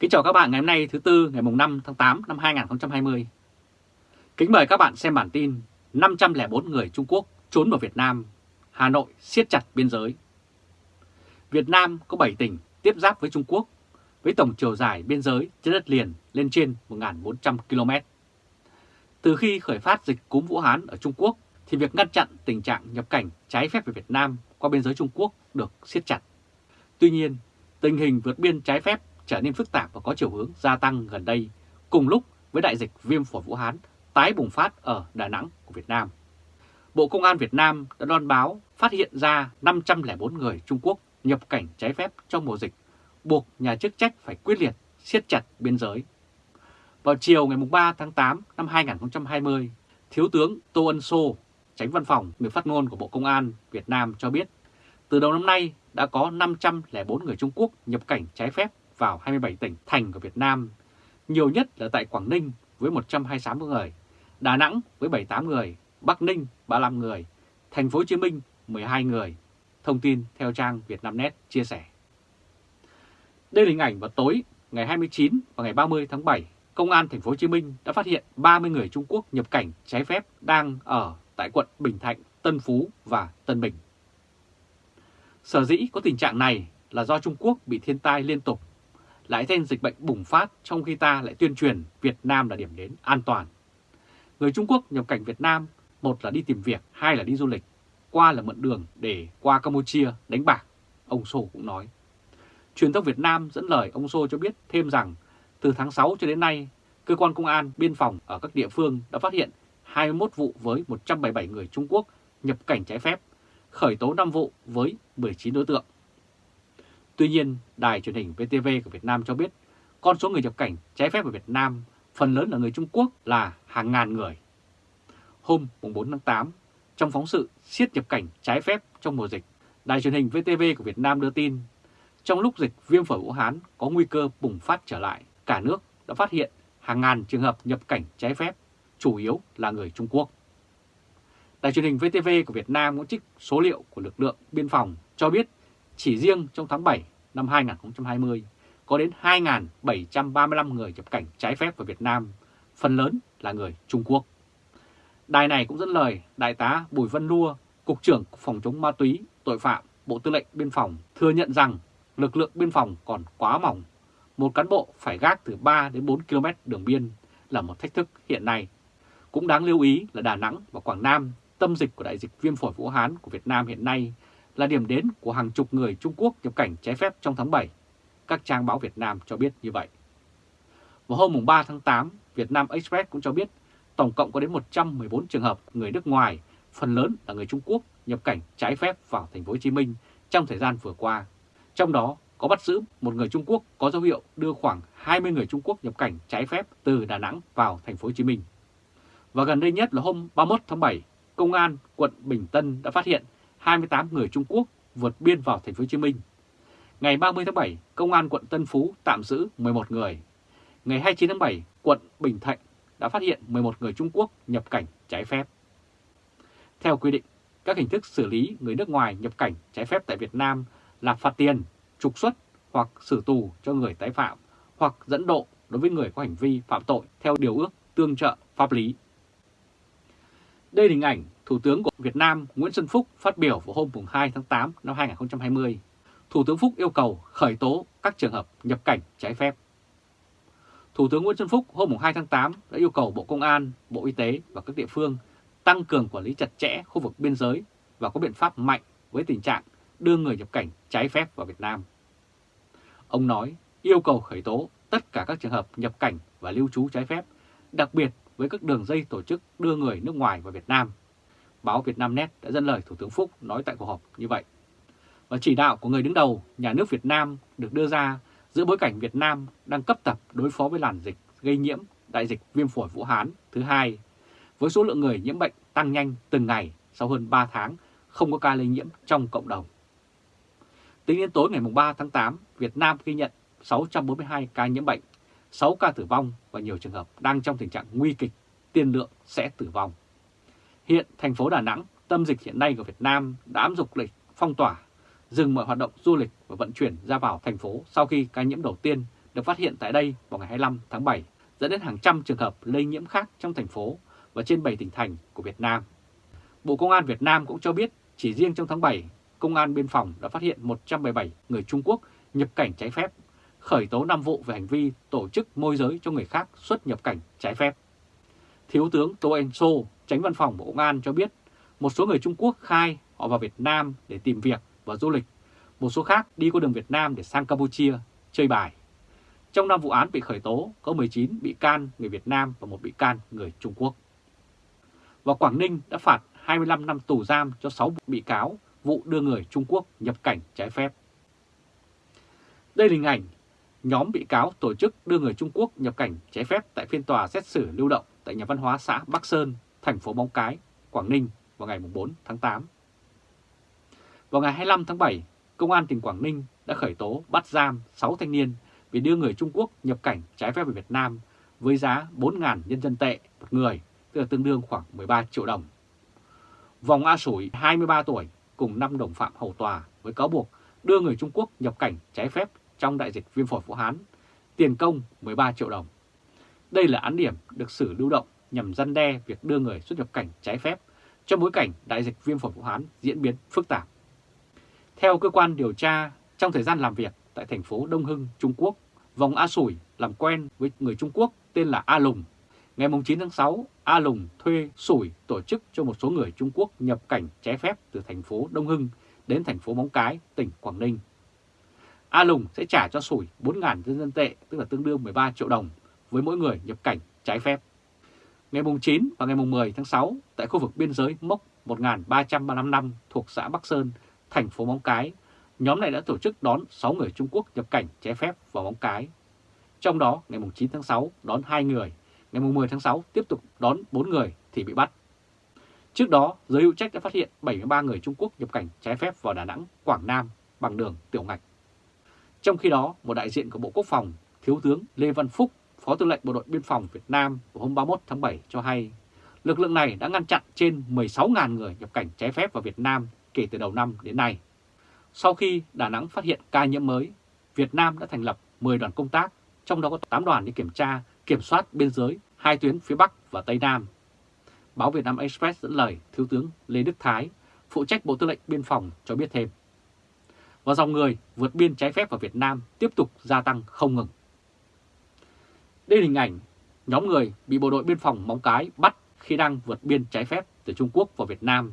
Kính chào các bạn ngày hôm nay thứ Tư ngày 5 tháng 8 năm 2020. Kính mời các bạn xem bản tin 504 người Trung Quốc trốn vào Việt Nam, Hà Nội siết chặt biên giới. Việt Nam có 7 tỉnh tiếp giáp với Trung Quốc với tổng chiều dài biên giới trên đất liền lên trên 1.400 km. Từ khi khởi phát dịch cúm Vũ Hán ở Trung Quốc thì việc ngăn chặn tình trạng nhập cảnh trái phép về Việt Nam qua biên giới Trung Quốc được siết chặt. Tuy nhiên, tình hình vượt biên trái phép trở nên phức tạp và có chiều hướng gia tăng gần đây, cùng lúc với đại dịch viêm phổi Vũ Hán tái bùng phát ở Đà Nẵng của Việt Nam. Bộ Công an Việt Nam đã loan báo phát hiện ra 504 người Trung Quốc nhập cảnh trái phép trong mùa dịch, buộc nhà chức trách phải quyết liệt siết chặt biên giới. Vào chiều ngày 3 tháng 8 năm 2020, Thiếu tướng Tô Ân Sô, tránh văn phòng người phát ngôn của Bộ Công an Việt Nam cho biết, từ đầu năm nay đã có 504 người Trung Quốc nhập cảnh trái phép vào 27 tỉnh thành của Việt Nam, nhiều nhất là tại Quảng Ninh với 126 người, Đà Nẵng với 78 người, Bắc Ninh 35 người, Thành phố Hồ Chí Minh 12 người. Thông tin theo trang Vietnamnet chia sẻ. Đây là hình ảnh vào tối ngày 29 và ngày 30 tháng 7, Công an Thành phố Hồ Chí Minh đã phát hiện 30 người Trung Quốc nhập cảnh trái phép đang ở tại quận Bình Thạnh, Tân Phú và Tân Bình. Sở dĩ có tình trạng này là do Trung Quốc bị thiên tai liên tục lại thêm dịch bệnh bùng phát trong khi ta lại tuyên truyền Việt Nam là điểm đến an toàn. Người Trung Quốc nhập cảnh Việt Nam, một là đi tìm việc, hai là đi du lịch, qua là mượn đường để qua Campuchia đánh bạc, ông Sô cũng nói. Truyền thông Việt Nam dẫn lời ông Sô cho biết thêm rằng từ tháng 6 cho đến nay, cơ quan công an biên phòng ở các địa phương đã phát hiện 21 vụ với 177 người Trung Quốc nhập cảnh trái phép, khởi tố 5 vụ với 19 đối tượng. Tuy nhiên, đài truyền hình VTV của Việt Nam cho biết con số người nhập cảnh trái phép ở Việt Nam phần lớn là người Trung Quốc là hàng ngàn người. Hôm 4 tháng 8, trong phóng sự siết nhập cảnh trái phép trong mùa dịch, đài truyền hình VTV của Việt Nam đưa tin trong lúc dịch viêm phổi Vũ Hán có nguy cơ bùng phát trở lại, cả nước đã phát hiện hàng ngàn trường hợp nhập cảnh trái phép, chủ yếu là người Trung Quốc. Đài truyền hình VTV của Việt Nam cũng trích số liệu của lực lượng biên phòng cho biết chỉ riêng trong tháng 7 năm 2020 có đến 2.735 người nhập cảnh trái phép vào Việt Nam, phần lớn là người Trung Quốc. Đài này cũng dẫn lời Đại tá Bùi Văn Lua, Cục trưởng Phòng chống ma túy, tội phạm, Bộ Tư lệnh Biên phòng thừa nhận rằng lực lượng biên phòng còn quá mỏng. Một cán bộ phải gác từ 3 đến 4 km đường biên là một thách thức hiện nay. Cũng đáng lưu ý là Đà Nẵng và Quảng Nam, tâm dịch của đại dịch viêm phổi Vũ Hán của Việt Nam hiện nay là điểm đến của hàng chục người Trung Quốc nhập cảnh trái phép trong tháng 7. Các trang báo Việt Nam cho biết như vậy. Vào hôm 3 tháng 8, Việt Nam Express cũng cho biết tổng cộng có đến 114 trường hợp người nước ngoài, phần lớn là người Trung Quốc nhập cảnh trái phép vào thành phố Hồ Chí Minh trong thời gian vừa qua. Trong đó có bắt giữ một người Trung Quốc có dấu hiệu đưa khoảng 20 người Trung Quốc nhập cảnh trái phép từ Đà Nẵng vào thành phố Hồ Chí Minh. Và gần đây nhất là hôm 31 tháng 7, Công an quận Bình Tân đã phát hiện 28 người Trung Quốc vượt biên vào thành phố Hồ Chí Minh. Ngày 30 tháng 7, Công an quận Tân Phú tạm giữ 11 người. Ngày 29 tháng 7, quận Bình Thạnh đã phát hiện 11 người Trung Quốc nhập cảnh trái phép. Theo quy định, các hình thức xử lý người nước ngoài nhập cảnh trái phép tại Việt Nam là phạt tiền, trục xuất hoặc xử tù cho người tái phạm hoặc dẫn độ đối với người có hành vi phạm tội theo điều ước tương trợ pháp lý. Đây là hình ảnh Thủ tướng của Việt Nam Nguyễn Xuân Phúc phát biểu vào hôm 2 tháng 8 năm 2020. Thủ tướng Phúc yêu cầu khởi tố các trường hợp nhập cảnh trái phép. Thủ tướng Nguyễn Xuân Phúc hôm 2 tháng 8 đã yêu cầu Bộ Công an, Bộ Y tế và các địa phương tăng cường quản lý chặt chẽ khu vực biên giới và có biện pháp mạnh với tình trạng đưa người nhập cảnh trái phép vào Việt Nam. Ông nói yêu cầu khởi tố tất cả các trường hợp nhập cảnh và lưu trú trái phép, đặc biệt với các đường dây tổ chức đưa người nước ngoài vào Việt Nam. Báo Việt Nam Net đã dẫn lời Thủ tướng Phúc nói tại cuộc họp như vậy. Và chỉ đạo của người đứng đầu nhà nước Việt Nam được đưa ra giữa bối cảnh Việt Nam đang cấp tập đối phó với làn dịch gây nhiễm đại dịch viêm phổi Vũ Hán thứ hai, với số lượng người nhiễm bệnh tăng nhanh từng ngày sau hơn 3 tháng không có ca lây nhiễm trong cộng đồng. Tính đến tối ngày 3 tháng 8, Việt Nam ghi nhận 642 ca nhiễm bệnh, 6 ca tử vong và nhiều trường hợp đang trong tình trạng nguy kịch, tiên lượng sẽ tử vong. Hiện thành phố Đà Nẵng, tâm dịch hiện nay của Việt Nam đã áp dụng lệnh phong tỏa, dừng mọi hoạt động du lịch và vận chuyển ra vào thành phố sau khi ca nhiễm đầu tiên được phát hiện tại đây vào ngày 25 tháng 7, dẫn đến hàng trăm trường hợp lây nhiễm khác trong thành phố và trên 7 tỉnh thành của Việt Nam. Bộ Công an Việt Nam cũng cho biết chỉ riêng trong tháng 7, Công an Biên phòng đã phát hiện 177 người Trung Quốc nhập cảnh trái phép, khởi tố 5 vụ về hành vi tổ chức môi giới cho người khác xuất nhập cảnh trái phép. Thiếu tướng Tô Anh Sô, tránh văn phòng Bộ Công an cho biết một số người Trung Quốc khai họ vào Việt Nam để tìm việc và du lịch, một số khác đi qua đường Việt Nam để sang Campuchia chơi bài. Trong 5 vụ án bị khởi tố có 19 bị can người Việt Nam và một bị can người Trung Quốc. Và Quảng Ninh đã phạt 25 năm tù giam cho 6 bị cáo vụ đưa người Trung Quốc nhập cảnh trái phép. Đây là hình ảnh nhóm bị cáo tổ chức đưa người Trung Quốc nhập cảnh trái phép tại phiên tòa xét xử lưu động tại nhà văn hóa xã Bắc Sơn, thành phố Móng Cái, Quảng Ninh vào ngày 4 tháng 8. Vào ngày 25 tháng 7, Công an tỉnh Quảng Ninh đã khởi tố bắt giam 6 thanh niên vì đưa người Trung Quốc nhập cảnh trái phép về Việt Nam với giá 4.000 nhân dân tệ một người, tức là tương đương khoảng 13 triệu đồng. Vòng A Sủi 23 tuổi cùng 5 đồng phạm hầu tòa với cáo buộc đưa người Trung Quốc nhập cảnh trái phép trong đại dịch viêm phổi Vũ Hán, tiền công 13 triệu đồng. Đây là án điểm được xử lưu động nhằm răn đe việc đưa người xuất nhập cảnh trái phép trong bối cảnh đại dịch viêm phổi Vũ Hán diễn biến phức tạp. Theo cơ quan điều tra, trong thời gian làm việc tại thành phố Đông Hưng, Trung Quốc, Vòng A Sủi làm quen với người Trung Quốc tên là A Lùng. Ngày 9 tháng 6, A Lùng thuê Sủi tổ chức cho một số người Trung Quốc nhập cảnh trái phép từ thành phố Đông Hưng đến thành phố Móng Cái, tỉnh Quảng Ninh. A Lùng sẽ trả cho Sủi 4.000 nhân dân tệ, tức là tương đương 13 triệu đồng, với mỗi người nhập cảnh trái phép. Ngày 9 và ngày 10 tháng 6, tại khu vực biên giới mốc 1335 năm thuộc xã Bắc Sơn, thành phố Móng Cái, nhóm này đã tổ chức đón 6 người Trung Quốc nhập cảnh trái phép vào Móng Cái. Trong đó, ngày 9 tháng 6 đón 2 người, ngày 10 tháng 6 tiếp tục đón 4 người thì bị bắt. Trước đó, giới hữu trách đã phát hiện 73 người Trung Quốc nhập cảnh trái phép vào Đà Nẵng, Quảng Nam bằng đường tiểu ngạch. Trong khi đó, một đại diện của Bộ Quốc phòng, Thiếu tướng Lê Văn Phúc, Phó Tư lệnh Bộ đội Biên phòng Việt Nam vào hôm 31 tháng 7 cho hay, lực lượng này đã ngăn chặn trên 16.000 người nhập cảnh trái phép vào Việt Nam kể từ đầu năm đến nay. Sau khi Đà Nẵng phát hiện ca nhiễm mới, Việt Nam đã thành lập 10 đoàn công tác, trong đó có 8 đoàn đi kiểm tra, kiểm soát biên giới hai tuyến phía Bắc và Tây Nam. Báo Việt Nam Express dẫn lời Thiếu tướng Lê Đức Thái, phụ trách Bộ Tư lệnh Biên phòng cho biết thêm. Và dòng người vượt biên trái phép vào Việt Nam tiếp tục gia tăng không ngừng. Đây là hình ảnh nhóm người bị bộ đội biên phòng Móng Cái bắt khi đang vượt biên trái phép từ Trung Quốc vào Việt Nam.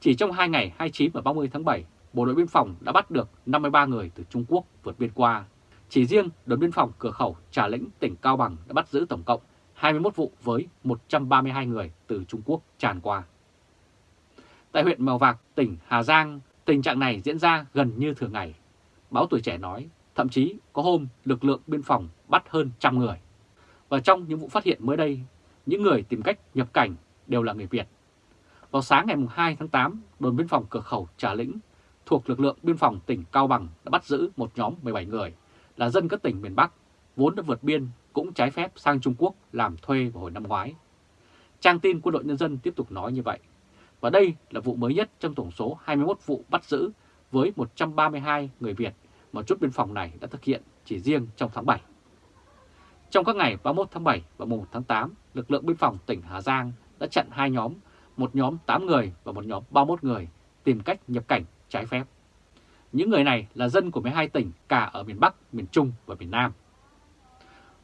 Chỉ trong 2 ngày 29 và 30 tháng 7, Bộ đội biên phòng đã bắt được 53 người từ Trung Quốc vượt biên qua. Chỉ riêng đồn biên phòng cửa khẩu Trà Lĩnh, tỉnh Cao Bằng đã bắt giữ tổng cộng 21 vụ với 132 người từ Trung Quốc tràn qua. Tại huyện Mèo Vạc, tỉnh Hà Giang, tình trạng này diễn ra gần như thường ngày. Báo Tuổi Trẻ nói, thậm chí có hôm lực lượng biên phòng bắt hơn trăm người. Và trong những vụ phát hiện mới đây, những người tìm cách nhập cảnh đều là người Việt. Vào sáng ngày 2 tháng 8, đồn biên phòng cửa khẩu Trà Lĩnh thuộc lực lượng biên phòng tỉnh Cao Bằng đã bắt giữ một nhóm 17 người là dân các tỉnh miền Bắc vốn đã vượt biên cũng trái phép sang Trung Quốc làm thuê vào hồi năm ngoái. Trang tin quân đội nhân dân tiếp tục nói như vậy. Và đây là vụ mới nhất trong tổng số 21 vụ bắt giữ với 132 người Việt mà chốt biên phòng này đã thực hiện chỉ riêng trong tháng 7. Trong các ngày 31 tháng 7 và 1 tháng 8, lực lượng biên phòng tỉnh Hà Giang đã chặn hai nhóm, một nhóm 8 người và một nhóm 31 người tìm cách nhập cảnh trái phép. Những người này là dân của 12 tỉnh cả ở miền Bắc, miền Trung và miền Nam.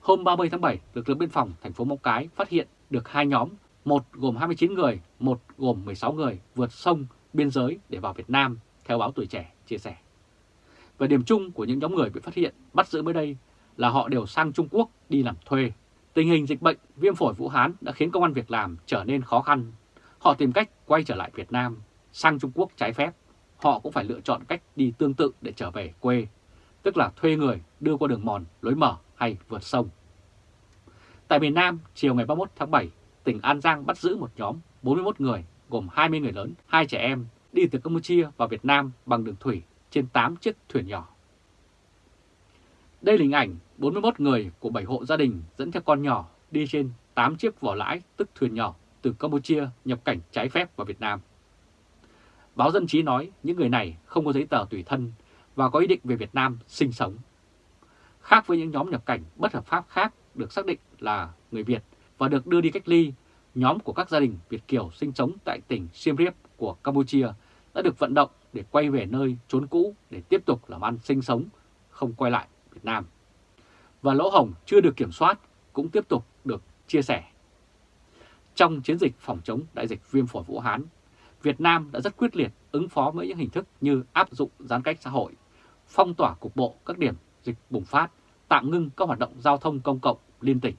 Hôm 30 tháng 7, lực lượng biên phòng thành phố Móng Cái phát hiện được hai nhóm, một gồm 29 người, một gồm 16 người vượt sông biên giới để vào Việt Nam, theo báo Tuổi Trẻ chia sẻ. Và điểm chung của những nhóm người bị phát hiện bắt giữ mới đây là họ đều sang Trung Quốc đi làm thuê. Tình hình dịch bệnh viêm phổi Vũ Hán đã khiến công an việc làm trở nên khó khăn. Họ tìm cách quay trở lại Việt Nam, sang Trung Quốc trái phép. Họ cũng phải lựa chọn cách đi tương tự để trở về quê, tức là thuê người đưa qua đường mòn, lối mở hay vượt sông. Tại miền Nam, chiều ngày 31 tháng 7, tỉnh An Giang bắt giữ một nhóm 41 người, gồm 20 người lớn, 2 trẻ em, đi từ Campuchia vào Việt Nam bằng đường thủy trên 8 chiếc thuyền nhỏ. Đây là hình ảnh 41 người của 7 hộ gia đình dẫn theo con nhỏ đi trên 8 chiếc vỏ lãi tức thuyền nhỏ từ Campuchia nhập cảnh trái phép vào Việt Nam. Báo Dân Chí nói những người này không có giấy tờ tùy thân và có ý định về Việt Nam sinh sống. Khác với những nhóm nhập cảnh bất hợp pháp khác được xác định là người Việt và được đưa đi cách ly, nhóm của các gia đình Việt Kiều sinh sống tại tỉnh Siem Reap của Campuchia đã được vận động để quay về nơi trốn cũ để tiếp tục làm ăn sinh sống, không quay lại Việt Nam. Và lỗ hồng chưa được kiểm soát cũng tiếp tục được chia sẻ. Trong chiến dịch phòng chống đại dịch viêm phổi Vũ Hán, Việt Nam đã rất quyết liệt ứng phó với những hình thức như áp dụng giãn cách xã hội, phong tỏa cục bộ các điểm dịch bùng phát, tạm ngưng các hoạt động giao thông công cộng liên tỉnh.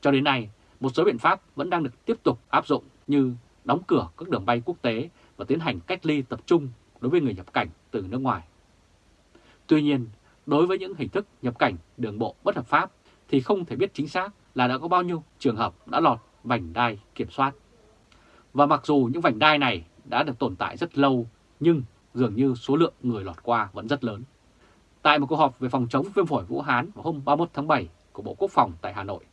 Cho đến nay, một số biện pháp vẫn đang được tiếp tục áp dụng như đóng cửa các đường bay quốc tế và tiến hành cách ly tập trung đối với người nhập cảnh từ nước ngoài. Tuy nhiên, đối với những hình thức nhập cảnh đường bộ bất hợp pháp thì không thể biết chính xác là đã có bao nhiêu trường hợp đã lọt vành đai kiểm soát. Và mặc dù những vành đai này đã được tồn tại rất lâu, nhưng dường như số lượng người lọt qua vẫn rất lớn. Tại một cuộc họp về phòng chống viêm phổi Vũ Hán vào hôm 31 tháng 7 của Bộ Quốc phòng tại Hà Nội,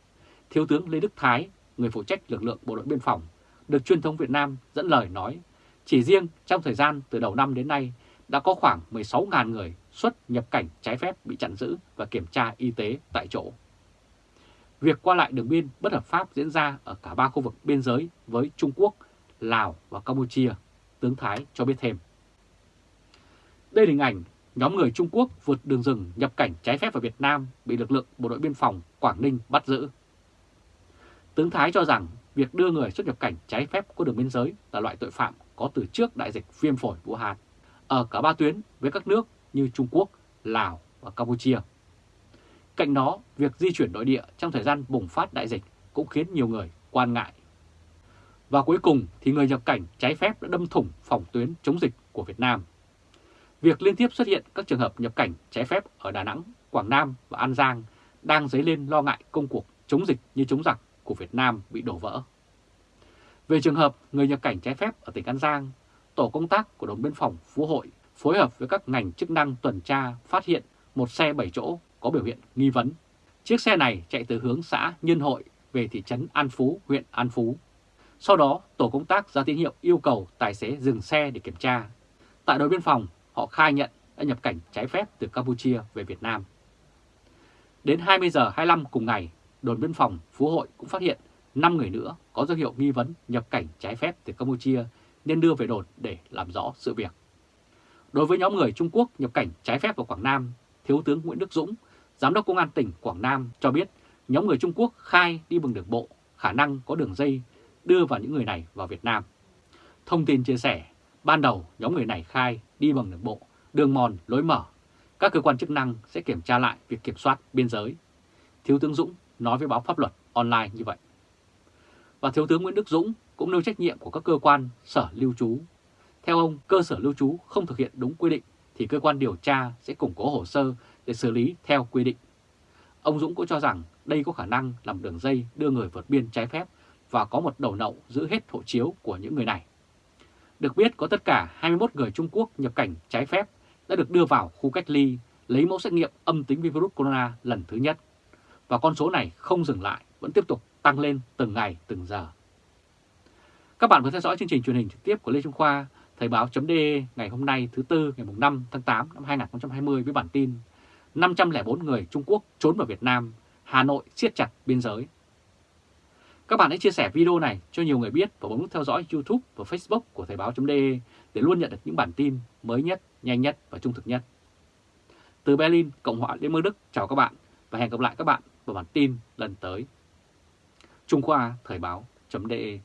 Thiếu tướng Lê Đức Thái, người phụ trách lực lượng Bộ đội Biên phòng, được truyền thông Việt Nam dẫn lời nói, chỉ riêng trong thời gian từ đầu năm đến nay đã có khoảng 16.000 người xuất nhập cảnh trái phép bị chặn giữ và kiểm tra y tế tại chỗ. Việc qua lại đường biên bất hợp pháp diễn ra ở cả ba khu vực biên giới với Trung Quốc, Lào và Campuchia, tướng Thái cho biết thêm. Đây là hình ảnh nhóm người Trung Quốc vượt đường rừng nhập cảnh trái phép vào Việt Nam bị lực lượng Bộ đội Biên phòng Quảng Ninh bắt giữ. Tướng Thái cho rằng việc đưa người xuất nhập cảnh trái phép qua đường biên giới là loại tội phạm có từ trước đại dịch viêm phổi Vũ Hán ở cả ba tuyến với các nước như Trung Quốc, Lào và Campuchia. Cạnh đó, việc di chuyển nội địa trong thời gian bùng phát đại dịch cũng khiến nhiều người quan ngại. Và cuối cùng thì người nhập cảnh trái phép đã đâm thủng phòng tuyến chống dịch của Việt Nam. Việc liên tiếp xuất hiện các trường hợp nhập cảnh trái phép ở Đà Nẵng, Quảng Nam và An Giang đang dấy lên lo ngại công cuộc chống dịch như chống giặc của Việt Nam bị đổ vỡ. Về trường hợp người nhập cảnh trái phép ở tỉnh An Giang, tổ công tác của đồn biên phòng Phú Hội phối hợp với các ngành chức năng tuần tra phát hiện một xe 7 chỗ có biểu hiện nghi vấn. Chiếc xe này chạy từ hướng xã Nhân Hội về thị trấn An Phú, huyện An Phú. Sau đó, tổ công tác ra tín hiệu yêu cầu tài xế dừng xe để kiểm tra. Tại đồn biên phòng, họ khai nhận đã nhập cảnh trái phép từ Campuchia về Việt Nam. Đến 20 giờ 25 cùng ngày, đồn biên phòng Phú Hội cũng phát hiện 5 người nữa có dấu hiệu nghi vấn nhập cảnh trái phép từ Campuchia nên đưa về đồn để làm rõ sự việc. Đối với nhóm người Trung Quốc nhập cảnh trái phép vào Quảng Nam, Thiếu tướng Nguyễn Đức Dũng, Giám đốc Công an tỉnh Quảng Nam cho biết nhóm người Trung Quốc khai đi bằng đường bộ, khả năng có đường dây đưa vào những người này vào Việt Nam. Thông tin chia sẻ, ban đầu nhóm người này khai đi bằng đường bộ, đường mòn, lối mở. Các cơ quan chức năng sẽ kiểm tra lại việc kiểm soát biên giới. Thiếu tướng Dũng nói với báo pháp luật online như vậy. Và Thiếu tướng Nguyễn Đức Dũng cũng nêu trách nhiệm của các cơ quan sở lưu trú. Theo ông, cơ sở lưu trú không thực hiện đúng quy định thì cơ quan điều tra sẽ củng cố hồ sơ để xử lý theo quy định. Ông Dũng cũng cho rằng đây có khả năng làm đường dây đưa người vượt biên trái phép và có một đầu nậu giữ hết hộ chiếu của những người này. Được biết có tất cả 21 người Trung Quốc nhập cảnh trái phép đã được đưa vào khu cách ly lấy mẫu xét nghiệm âm tính với virus corona lần thứ nhất. Và con số này không dừng lại, vẫn tiếp tục tăng lên từng ngày từng giờ. Các bạn vừa theo dõi chương trình truyền hình trực tiếp của Lê Trung Khoa, Thời báo.de ngày hôm nay thứ Tư ngày 5 tháng 8 năm 2020 với bản tin 504 người Trung Quốc trốn vào Việt Nam, Hà Nội siết chặt biên giới. Các bạn hãy chia sẻ video này cho nhiều người biết và bấm nút theo dõi YouTube và Facebook của Thời báo.de để luôn nhận được những bản tin mới nhất, nhanh nhất và trung thực nhất. Từ Berlin, Cộng hòa Liên bang Đức chào các bạn và hẹn gặp lại các bạn vào bản tin lần tới. Trung Khoa Thời báo.de